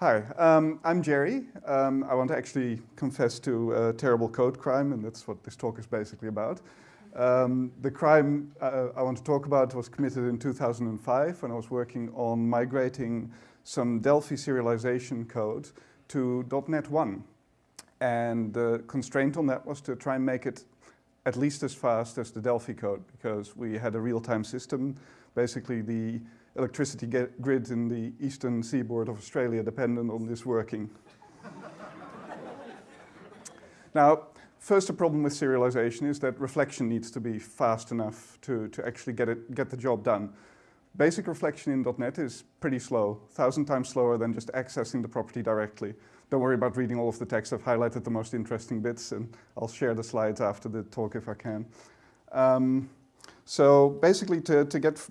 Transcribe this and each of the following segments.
Hi, um, I'm Jerry. Um, I want to actually confess to a terrible code crime, and that's what this talk is basically about. Um, the crime uh, I want to talk about was committed in 2005 when I was working on migrating some Delphi serialization code to .NET 1. And the constraint on that was to try and make it at least as fast as the Delphi code because we had a real-time system. Basically, the electricity grid in the eastern seaboard of Australia dependent on this working. now, first a problem with serialization is that reflection needs to be fast enough to, to actually get, it, get the job done. Basic reflection in .NET is pretty slow, thousand times slower than just accessing the property directly. Don't worry about reading all of the text, I've highlighted the most interesting bits and I'll share the slides after the talk if I can. Um, so basically to, to get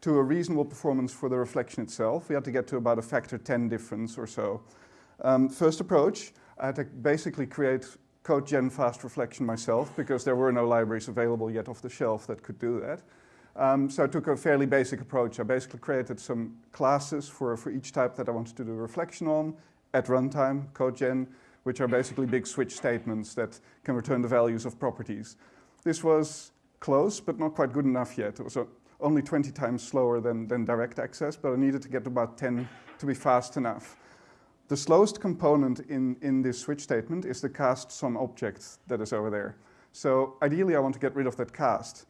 to a reasonable performance for the reflection itself, we had to get to about a factor 10 difference or so. Um, first approach, I had to basically create code gen fast reflection myself because there were no libraries available yet off the shelf that could do that. Um, so I took a fairly basic approach. I basically created some classes for, for each type that I wanted to do reflection on at runtime, CodeGen, which are basically big switch statements that can return the values of properties. This was close, but not quite good enough yet. It was only 20 times slower than, than direct access, but I needed to get about 10 to be fast enough. The slowest component in, in this switch statement is the cast some object that is over there. So ideally I want to get rid of that cast.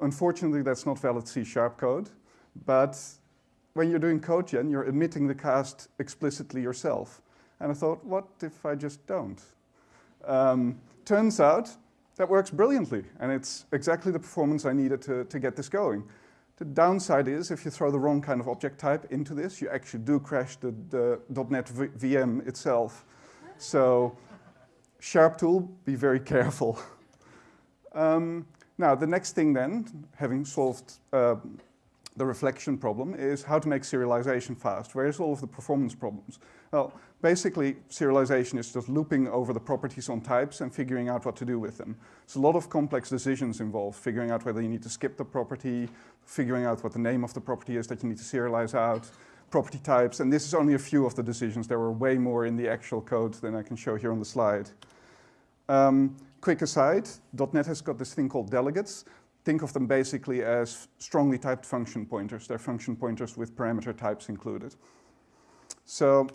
Unfortunately that's not valid C-sharp code, but when you're doing code gen, you're emitting the cast explicitly yourself. And I thought, what if I just don't? Um, turns out that works brilliantly, and it's exactly the performance I needed to, to get this going. The downside is if you throw the wrong kind of object type into this, you actually do crash the, the .NET VM itself. So sharp tool, be very careful. um, now, the next thing then, having solved uh, the reflection problem, is how to make serialization fast. Where's all of the performance problems? Well, basically, serialization is just looping over the properties on types and figuring out what to do with them. There's a lot of complex decisions involved, figuring out whether you need to skip the property, figuring out what the name of the property is that you need to serialize out, property types, and this is only a few of the decisions. There were way more in the actual code than I can show here on the slide. Um, quick aside, .NET has got this thing called delegates. Think of them basically as strongly typed function pointers. They're function pointers with parameter types included. So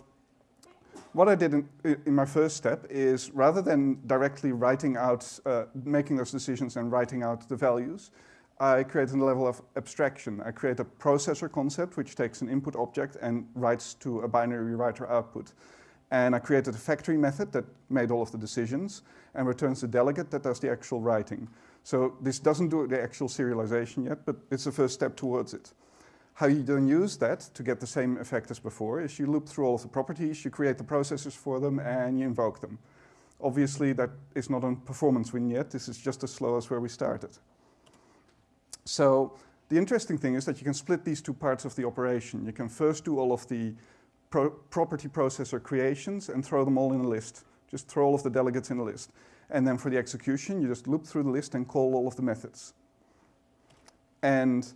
what I did in, in, my first step is rather than directly writing out, uh, making those decisions and writing out the values, I created a level of abstraction. I create a processor concept which takes an input object and writes to a binary writer output. And I created a factory method that made all of the decisions and returns the delegate that does the actual writing. So this doesn't do the actual serialization yet, but it's the first step towards it. How you then use that to get the same effect as before is you loop through all of the properties, you create the processors for them, and you invoke them. Obviously, that is not a performance win yet. This is just as slow as where we started. So the interesting thing is that you can split these two parts of the operation. You can first do all of the pro property processor creations and throw them all in a list. Just throw all of the delegates in a list. And then for the execution, you just loop through the list and call all of the methods. And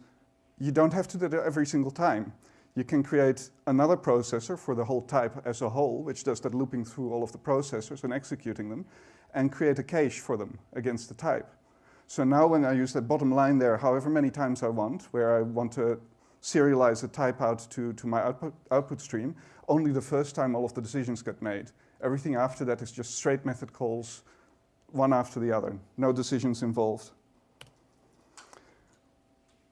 you don't have to do that every single time. You can create another processor for the whole type as a whole, which does that looping through all of the processors and executing them, and create a cache for them against the type. So now when I use that bottom line there, however many times I want, where I want to serialize a type out to, to my output, output stream, only the first time all of the decisions get made. Everything after that is just straight method calls, one after the other, no decisions involved.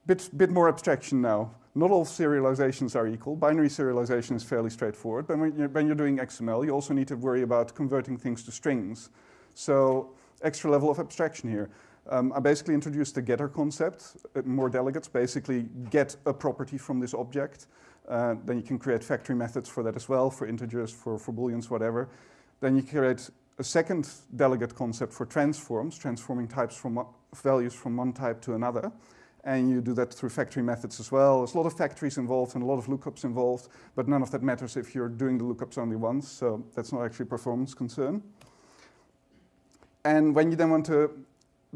Bit, bit more abstraction now. Not all serializations are equal. Binary serialization is fairly straightforward, but when you're, when you're doing XML, you also need to worry about converting things to strings. So extra level of abstraction here. Um, I basically introduced the getter concept, uh, more delegates, basically get a property from this object. Uh, then you can create factory methods for that as well, for integers, for, for booleans, whatever. Then you create a second delegate concept for transforms, transforming types from values from one type to another and you do that through factory methods as well. There's a lot of factories involved and a lot of lookups involved, but none of that matters if you're doing the lookups only once, so that's not actually a performance concern. And when you then want to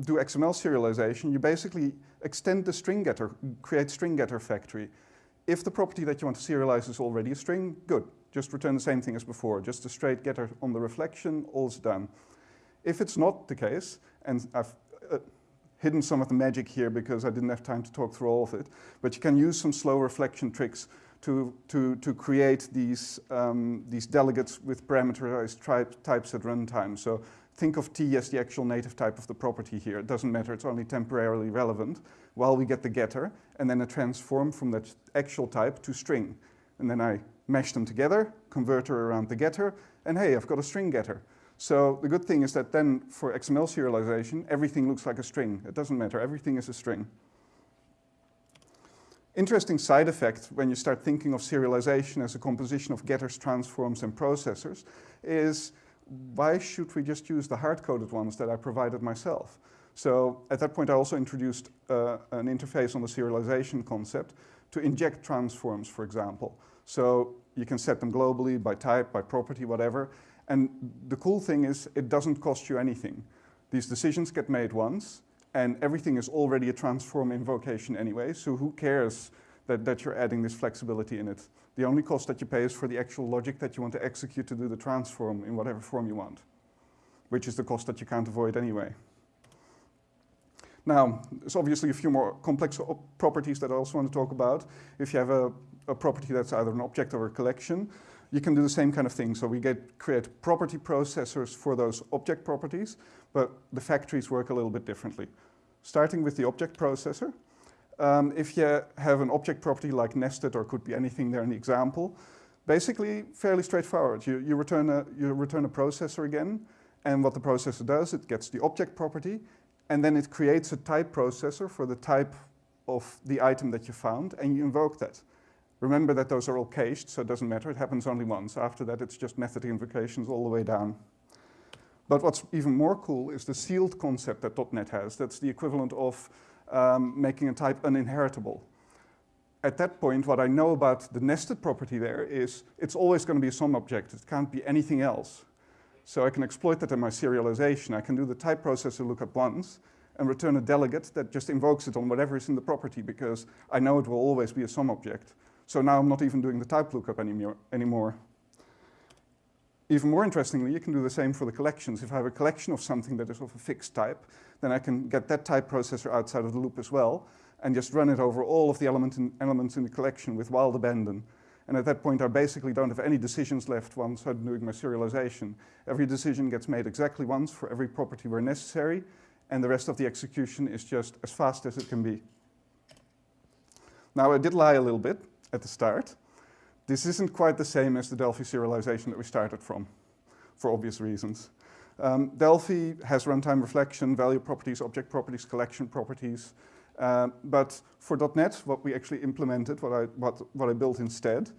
do XML serialization, you basically extend the string getter, create string getter factory. If the property that you want to serialize is already a string, good. Just return the same thing as before, just a straight getter on the reflection, all's done. If it's not the case, and I've uh, hidden some of the magic here because I didn't have time to talk through all of it, but you can use some slow reflection tricks to, to, to create these, um, these delegates with parameterized types at runtime. So think of t as the actual native type of the property here. It doesn't matter, it's only temporarily relevant while we get the getter, and then a transform from that actual type to string. And then I mash them together, converter around the getter, and hey, I've got a string getter. So the good thing is that then for XML serialization, everything looks like a string. It doesn't matter, everything is a string. Interesting side effect when you start thinking of serialization as a composition of getters, transforms, and processors is why should we just use the hard-coded ones that I provided myself? So at that point, I also introduced uh, an interface on the serialization concept to inject transforms, for example. So you can set them globally by type, by property, whatever. And the cool thing is it doesn't cost you anything. These decisions get made once and everything is already a transform invocation anyway. So who cares that, that you're adding this flexibility in it? The only cost that you pay is for the actual logic that you want to execute to do the transform in whatever form you want, which is the cost that you can't avoid anyway. Now, there's obviously a few more complex properties that I also want to talk about. If you have a, a, property that's either an object or a collection, you can do the same kind of thing. So we get create property processors for those object properties, but the factories work a little bit differently. Starting with the object processor, um, if you have an object property like nested or could be anything there in the example, basically fairly straightforward. You, you, return a, you return a processor again, and what the processor does, it gets the object property, and then it creates a type processor for the type of the item that you found, and you invoke that. Remember that those are all cached, so it doesn't matter, it happens only once. After that, it's just method invocations all the way down. But what's even more cool is the sealed concept that .NET has. That's the equivalent of um, making a type uninheritable. At that point, what I know about the nested property there is it's always going to be a some object. It can't be anything else. So I can exploit that in my serialization. I can do the type processor lookup once and return a delegate that just invokes it on whatever is in the property because I know it will always be a some object. So now I'm not even doing the type lookup anymore. Even more interestingly, you can do the same for the collections. If I have a collection of something that is of a fixed type, then I can get that type processor outside of the loop as well and just run it over all of the element in, elements in the collection with wild abandon. And at that point, I basically don't have any decisions left once I'm doing my serialization. Every decision gets made exactly once for every property where necessary, and the rest of the execution is just as fast as it can be. Now, I did lie a little bit at the start. This isn't quite the same as the Delphi serialization that we started from, for obvious reasons. Um, Delphi has runtime reflection, value properties, object properties, collection properties, uh, but for .NET, what we actually implemented, what I, what, what I built instead,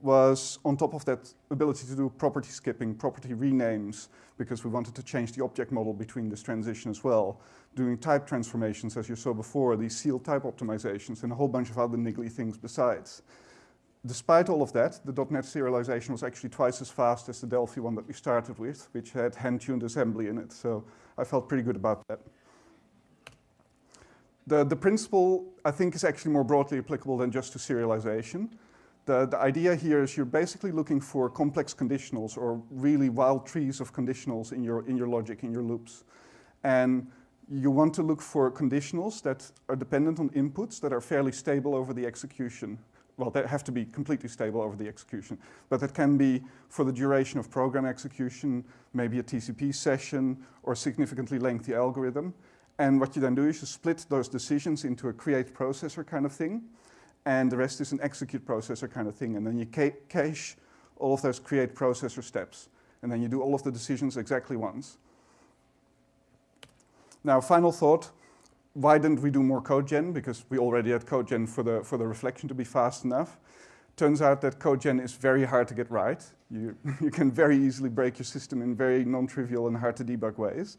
was on top of that ability to do property skipping, property renames, because we wanted to change the object model between this transition as well, doing type transformations, as you saw before, these sealed type optimizations, and a whole bunch of other niggly things besides. Despite all of that, the .NET serialization was actually twice as fast as the Delphi one that we started with, which had hand-tuned assembly in it, so I felt pretty good about that. The, the principle, I think, is actually more broadly applicable than just to serialization. The, the idea here is you're basically looking for complex conditionals or really wild trees of conditionals in your, in your logic, in your loops. And you want to look for conditionals that are dependent on inputs that are fairly stable over the execution. Well, they have to be completely stable over the execution, but that can be for the duration of program execution, maybe a TCP session or a significantly lengthy algorithm. And what you then do is you split those decisions into a create processor kind of thing, and the rest is an execute processor kind of thing. And then you ca cache all of those create processor steps. And then you do all of the decisions exactly once. Now, final thought, why didn't we do more code gen? Because we already had code gen for the, for the reflection to be fast enough. Turns out that code gen is very hard to get right. You, you can very easily break your system in very non-trivial and hard to debug ways.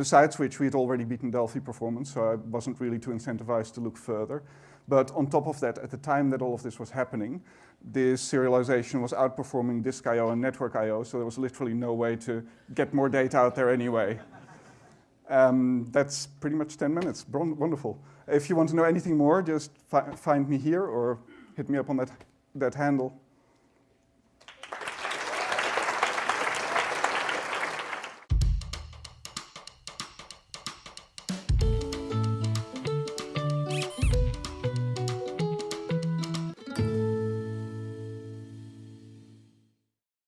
Besides which, we had already beaten Delphi performance, so I wasn't really too incentivized to look further. But on top of that, at the time that all of this was happening, this serialization was outperforming disk I.O. and network I.O., so there was literally no way to get more data out there anyway. Um, that's pretty much 10 minutes, wonderful. If you want to know anything more, just fi find me here or hit me up on that, that handle.